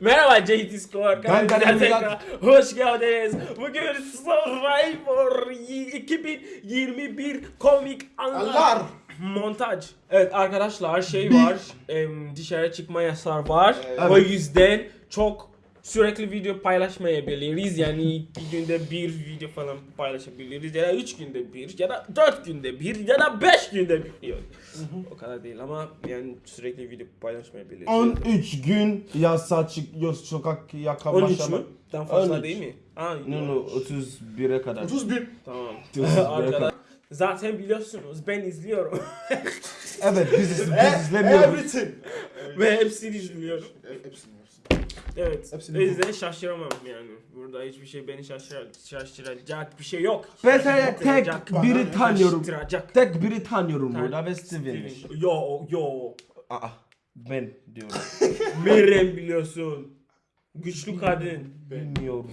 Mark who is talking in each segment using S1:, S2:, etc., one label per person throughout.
S1: Merhaba JT Score tekrar hoş geldiniz. Bugün Survivor 2021 komik anlar.
S2: Anlar.
S1: Montaj. Evet arkadaşlar şey var. em, dışarı çıkma yasağı var.
S2: Evet.
S1: O yüzden çok sürekli video paylaşmayabiliriz. Yani iki günde bir video falan paylaşabiliriz. Ya da üç günde bir ya da dört günde bir ya da beş günde bir. Yok. O kadar değil ama yani sürekli video paylaşmayabiliriz.
S2: 13 gün yasa çıkıyor sokak yaka
S1: 13
S2: başlama.
S1: mü? Daha fazla
S2: 13.
S1: değil mi? Aa,
S2: No no 31'e kadar.
S3: 31.
S1: Tamam.
S2: 31'e
S1: Arkadaşlar
S2: kadar.
S1: zaten biliyorsunuz ben izliyorum
S2: Evet biz, iz-
S3: E-
S2: biz izlemiyoruz.
S3: Everything.
S1: ve hepsini izliyorum.
S3: E- hepsini.
S1: Evet.
S3: Hepsini
S1: o yüzden şaşıramam yani. Burada hiçbir şey beni şaşır, şaşıracak bir şey yok.
S2: Ben sadece tek
S1: Şaşırtacak,
S2: biri tanıyorum.
S1: şaşırtacak.
S2: Tek biri tanıyorum
S1: Tan-
S2: burada ve Steven.
S1: Steven. Yo yo.
S2: Aa ben diyorum.
S1: Meryem biliyorsun. Güçlü kadın.
S2: Bilmiyorum.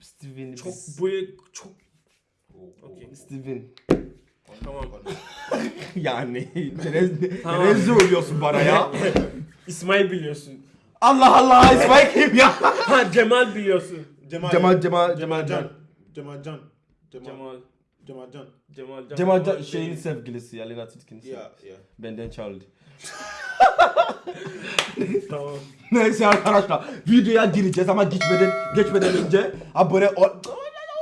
S2: Steven
S1: Çok böyle çok Okey.
S2: Steven.
S1: Tamam.
S2: Yani Terez,
S1: Tamam.
S2: Oluyorsun bana ya.
S1: İsmail biliyorsun.
S2: Allah Allah İsmail kim ya?
S1: Ha Cemal biliyorsun.
S3: Cemal.
S2: Cemal Cemal Cemal
S3: Cemal
S2: Can.
S3: Cemal Can. Cemal.
S1: Cemal.
S3: Can.
S1: Cemal Can.
S2: Cemal Can şeyin sevgilisi ya Lena Tilkin'in
S3: Ya ya.
S2: Benden çaldı.
S1: Tamam.
S2: Neyse arkadaşlar videoya gireceğiz ama geçmeden geçmeden önce abone ol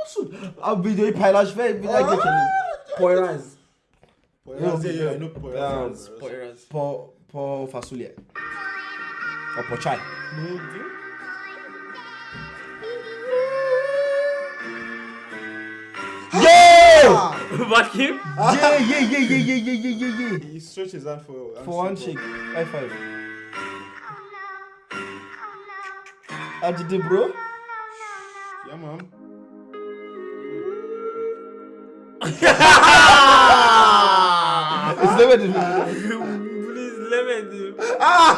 S2: olsun. Abi videoyu paylaş ve bir daha geçelim.
S1: Poyraz.
S3: Poyraz, Poyraz.
S2: Poyraz. Po po fasulye. O çay.
S1: Ne oldu?
S2: Yeah!
S1: Bakayım.
S2: Yeah yeah yeah yeah yeah yeah yeah yeah yeah.
S3: He stretched his hand for
S2: For one shake. High five. Acıdı bro. İzlemedin mi?
S1: Bunu izlemedim.
S4: Yıllar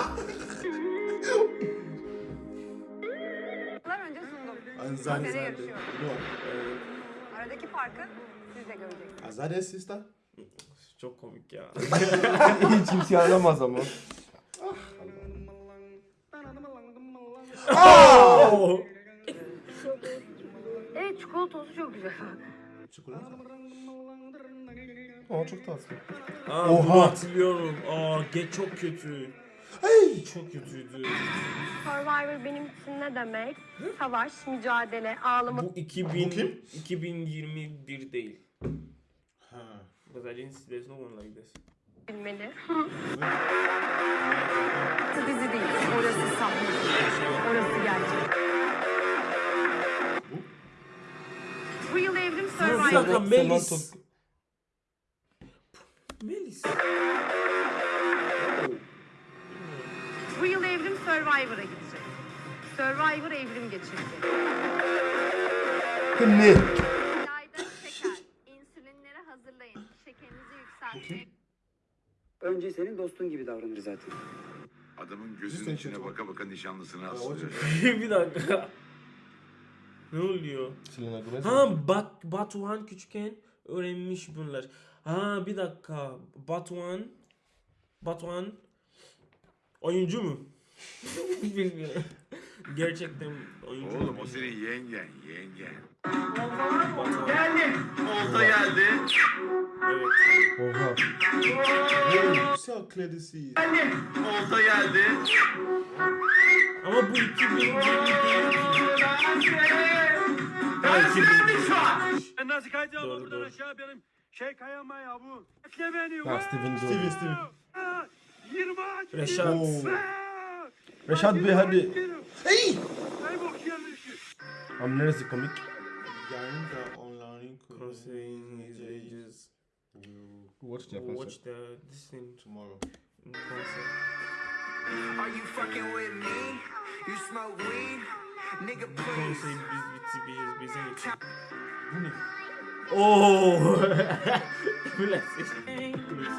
S4: yarışıyorum.
S3: No.
S4: Aradaki farkı siz de göreceksiniz.
S3: Azade sister.
S1: Çok komik ya.
S2: Hiç kimse aramaz ama.
S1: Oo.
S4: Evet çikolatosu çok güzel.
S3: Çikolata.
S2: Aa çok tatlı.
S1: Aa,
S2: Oha.
S1: hatırlıyorum. Aa, geç çok kötü. Ay, çok kötüydü.
S4: Survivor benim için ne demek? Savaş, mücadele, ağlama.
S1: Bu 2000
S3: Bu kim?
S1: 2021 değil.
S3: Ha.
S1: Because I didn't see there's no one like this.
S4: bilmeli. Bu dizi değil. Orası sahne. Orası gerçek. Bu yıl evrim Survivor.
S1: Melis.
S4: Survivor'a gidecek. Survivor evrim geçirecek.
S2: Ne?
S5: Yayda şeker. İnsülinleri hazırlayın. Şekerinizi yükseltin.
S6: Önce senin dostun gibi davranır zaten.
S7: Adamın gözünün içine baka baka nişanlısını
S3: çok-
S1: bir dakika. Ne oluyor? Ha Bat Batuhan küçükken öğrenmiş bunlar. Ha bir dakika. Batuhan Batuhan oyuncu mu? Bilmiyorum. Gerçekten oyuncu.
S7: Oğlum o senin yengen, yengen.
S1: Evet.
S2: Oha.
S3: See how clear this is.
S1: Ama bu 2020 değil ki. Ha 2020.
S8: Nasıl kayacağım
S1: Doğru,
S8: buradan
S1: doğru.
S8: aşağı benim şey kayama ya bu. Bekle beni.
S2: Ha Steven
S3: Steven
S2: doğru.
S3: Steven.
S8: Aa, 20 aç.
S1: Reşat.
S2: Reşat Bey hadi.
S3: Hey!
S2: Abi neresi komik?
S3: Yayında online
S1: crossing is
S2: Watch the
S1: Watch the this thing
S3: tomorrow.
S9: Are you fucking with me? You smoke weed? Nigga please.
S1: Konseyi biz bitti biz bize geçin.
S3: Bu ne?
S1: Oo. Bu ne? Bu ne?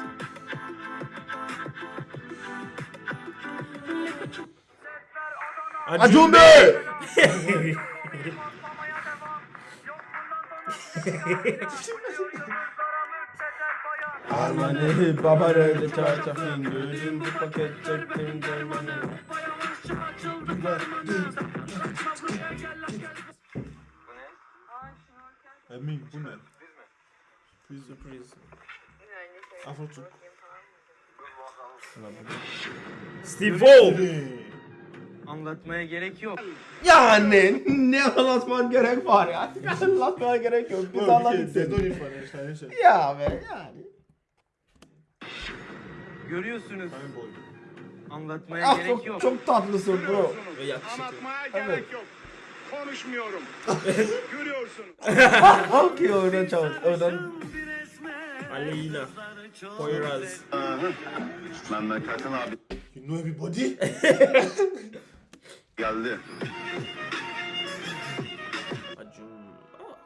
S2: Acun Bey! Almanı baba öyle çay gözüm bu paket çektim dermanı.
S3: Emin bu ne?
S1: Priz
S3: de priz. Afrotuk.
S1: Steve Ball.
S6: Anlatmaya gerek yok.
S2: Yani ne anlatman gerek var ya. Anlatmana gerek yok. Biz
S3: Well, okay,
S2: anladık
S3: there's no
S2: seni.
S3: need for an explanation.
S2: Ya be yani.
S6: Görüyorsunuz. Anlatmaya
S2: Ah,
S6: gerek
S2: çok,
S6: yok.
S2: çok tatlısın bro.
S8: Anlatmaya
S2: Evet.
S8: gerek yok. Konuşmuyorum. Görüyorsun.
S2: Okey oradan çalış. Oradan.
S1: Aleyna. Poyraz.
S7: Memleketin abi
S3: You know everybody?
S7: geldi.
S1: Acun. Ah.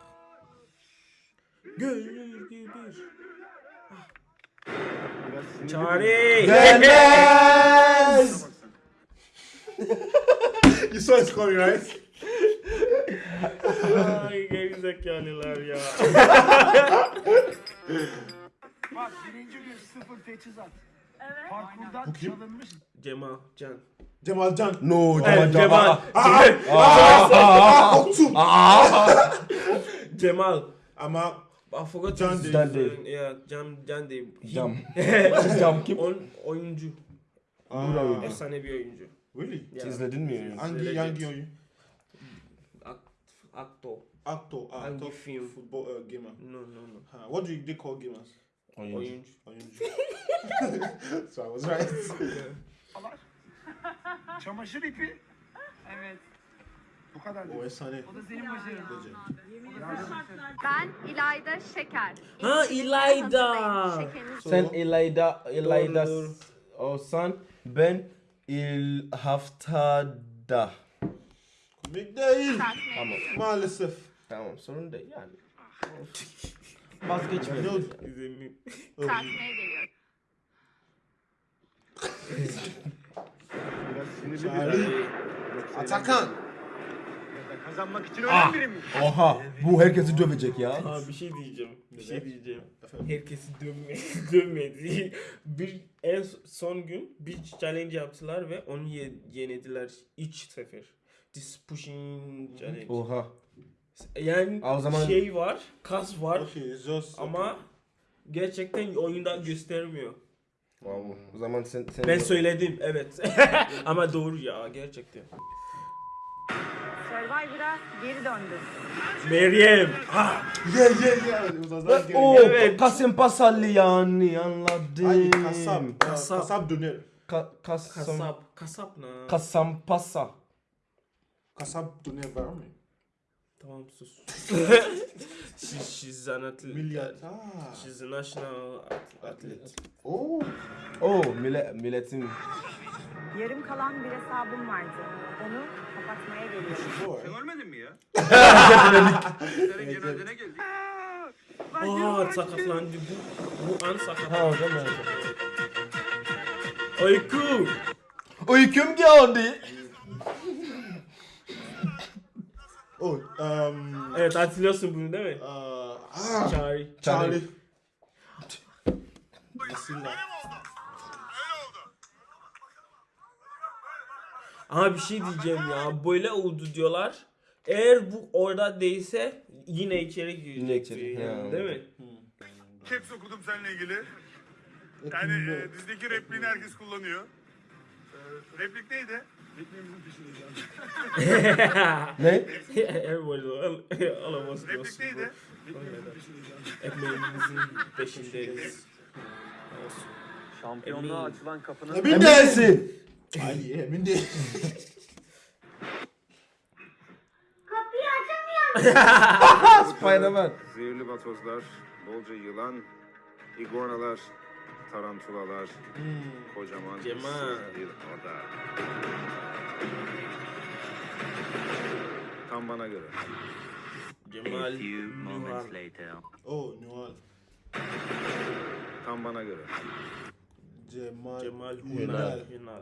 S1: Gönül gibi. Çare.
S2: Deniz.
S3: you saw it coming, right?
S1: Ay gerizekalılar ya.
S8: Bak birinci gün sıfır teçhizat. Parkurdan
S3: Bu kim?
S8: çalınmış.
S1: Cemal Can.
S3: Cemal Can.
S2: No Cemal
S1: Cemal.
S3: Oktum.
S1: Cemal.
S3: Ama
S1: I forgot
S3: Can
S1: his.
S2: Can değil.
S1: Yeah, Can Can. He-
S2: Cam. Cam kim?
S1: On, oyuncu.
S3: Ah,
S1: Efsane bir oyuncu.
S3: really?
S1: Yeah.
S2: İzledin mi?
S3: Hangi
S1: Legend.
S3: hangi oyun?
S1: Actor.
S3: Actor, ah,
S1: Hangi film?
S3: football uh, gamer.
S1: No no no.
S3: Ha, what do you, they call gamers?
S1: Oyuncu.
S3: Oyuncu. so I was right.
S8: Çamaşır ipi. Evet. Bu kadar.
S3: o efsane.
S8: O da senin başarın.
S5: Ben İlayda Şeker.
S1: Ha,
S5: İnsülinlere
S1: İlayda.
S2: Sen İlayda, İlayda
S1: Doğru.
S2: olsan ben il haftada.
S3: Komik değil.
S2: Tamam.
S3: Maalesef.
S2: Tamam sorun değil yani.
S3: Ne
S2: Vazgeçmedim.
S3: oldu? Çağrı. Atakan.
S8: Kazanmak için ölen biri mi?
S2: Oha bu herkesi dövecek ya.
S1: Ha bir şey diyeceğim. Bir şey diyeceğim. Herkesi dövme, dövmedi. Bir en son gün bir challenge yaptılar ve onu ye, yenediler üç sefer. This pushing challenge.
S2: Oha.
S1: Yani
S2: O zaman-
S1: şey var, kas var
S3: just.
S1: ama gerçekten oyunda göstermiyor.
S2: Wow. O zaman sen sen
S1: Ben söyledim evet. ama doğru ya gerçekten.
S4: Survivor'a geri döndü.
S1: Meryem. Ha,
S3: was that game.
S2: Oo,
S1: Evet.
S2: Kasım Pasallı yani anladım.
S3: Ay, kasap.
S1: Kasap.
S3: Kasap. Kasap döner.
S2: Ka kasam,
S1: kasap. Kasap ne?
S2: kasam pasa.
S3: Kasap döner var mı?
S1: Tamam sus. she, she's an athlete.
S3: Milyar. Ah.
S1: She's a national at- athlete.
S3: Oh.
S2: Oo millet, milletin.
S4: Yarım kalan bir hesabım vardı. Onu kapatmaya geliyorum.
S3: Sure.
S8: Görmedin mi ya?
S7: Senin cenazene geldik.
S1: Aa sakatlandı bu. Bu an
S2: Ha
S1: sakatlandı.
S2: zaman.
S1: Oyku.
S2: Uykum geldi.
S3: Oh, um.
S1: Evet hatırlıyorsun bunu değil mi?
S3: Uh, ah.
S1: Charlie.
S3: Charlie. Nasilla.
S1: Ama bir şey diyeceğim ya. Böyle oldu diyorlar. Eğer bu orada değilse yine içeri girecek.
S2: Yine içeri,
S1: yani. Değil mi?
S8: Caps okudum seninle ilgili. Yani e, dizideki repliğini herkes kullanıyor. E, replik neydi? Peşindeyiz abi.
S2: Ne?
S1: Everybody all, all of us
S8: Replik
S1: knows.
S8: neydi?
S1: Ekmeğimizin peşindeyiz. Olsun.
S6: Şampiyonluğa
S1: Emin.
S6: açılan kapının
S2: Emin değilsin.
S3: Ali emin değil.
S2: Spiderman.
S7: Zehirli batozlar, bolca yılan, iguanalar, tarantulalar, kocaman
S1: Cemal.
S7: ıssız bir ada. Tam bana göre.
S1: Cemal Yuhar.
S3: Oh, Noel.
S7: Tam bana göre.
S3: Cemal.
S1: Cemal
S3: Ünal.
S1: Hunar. Hunar.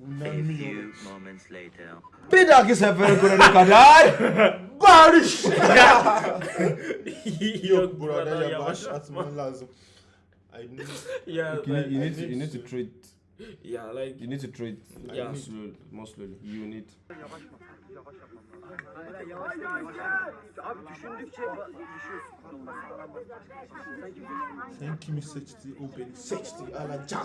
S3: Ünal milyon.
S2: Bir dahaki sefere görene kadar barış.
S3: Yok burada yavaş atman lazım. I need.
S1: Yeah,
S2: You need, you
S1: like,
S2: need, to, you need to treat
S1: Yeah, like
S2: You need to throw it
S1: Yeah.
S2: more slowly. More slowly. You need.
S3: Sen kimi seçti? O beni seçti. Alacak.